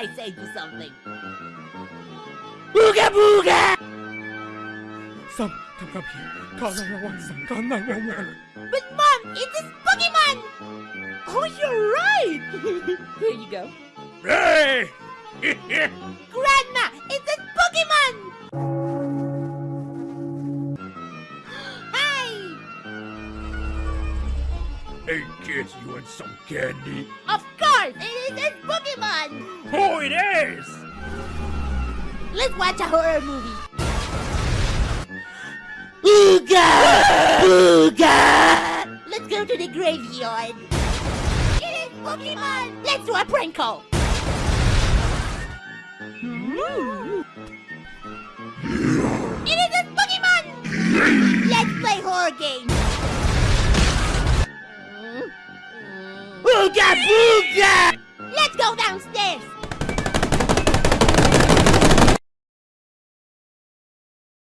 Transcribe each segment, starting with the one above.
I say to something. Booga booga! Son, come up here. Call 911, son. Call 911. But mom, it's this Pokemon! Oh, you're right! here you go. Hey! Grandma, it's this Pokemon! Hey kids, you want some candy? Of course, it is a Pokemon! Oh, it is! Let's watch a horror movie. Ooga! Ooga! Let's go to the graveyard. It is Pokemon! Let's do a prank call. Hmm. It is a Pokemon! Let's play horror games. Ooga booga! Let's go downstairs.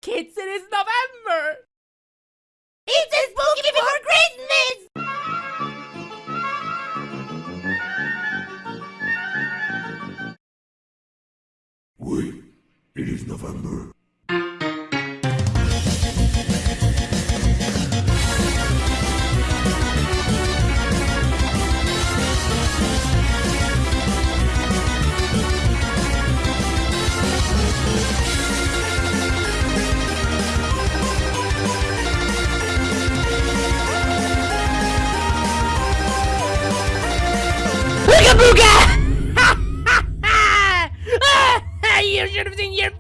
Kids, it is November! It's a spooky before Christmas! Wait, it is November. You should have seen your